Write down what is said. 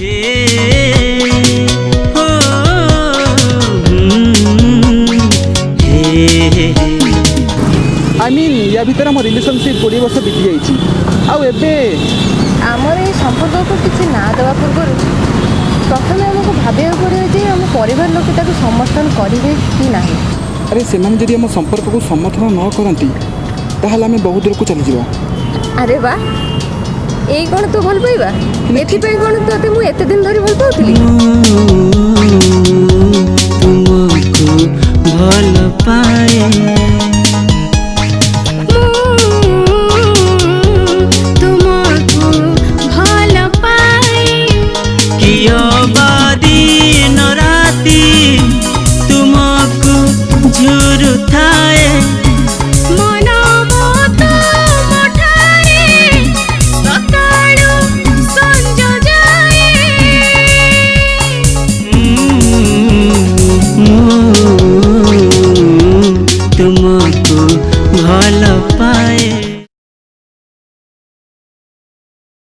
I mean ୟା ভিতরে আমার relationship কোড়িয়ে বর্ষ বিতি যাইছি আউ এবে আমার এই সম্পর্ককে কিছু না দেওয়া পূর্বরু প্রথমে আমাকে ভাবিବାକୁ পড়িବ যে ଆମ ପରିବାର ଲୋକ ତାକୁ ସମର୍ଥନ କରିବେ କି ନାହିଁ ଆରେ ସେମାନେ ଯଦି ଆମ ସମ୍ପର୍କକୁ ସମର୍ଥନ ନ କରନ୍ତି ତାହେଲେ ଆମେ ବହୁ ଦୂରକୁ ଚାଲିଯିବା ଆରେ ବା ଏଇ କ'ଣ ତୁ ଭଲ ପାଇବା ଏଥିପାଇଁ କ'ଣ ତୋତେ ମୁଁ ଏତେ ଦିନ ଧରି ଭଲ ପାଉଥିଲି। भाल पाए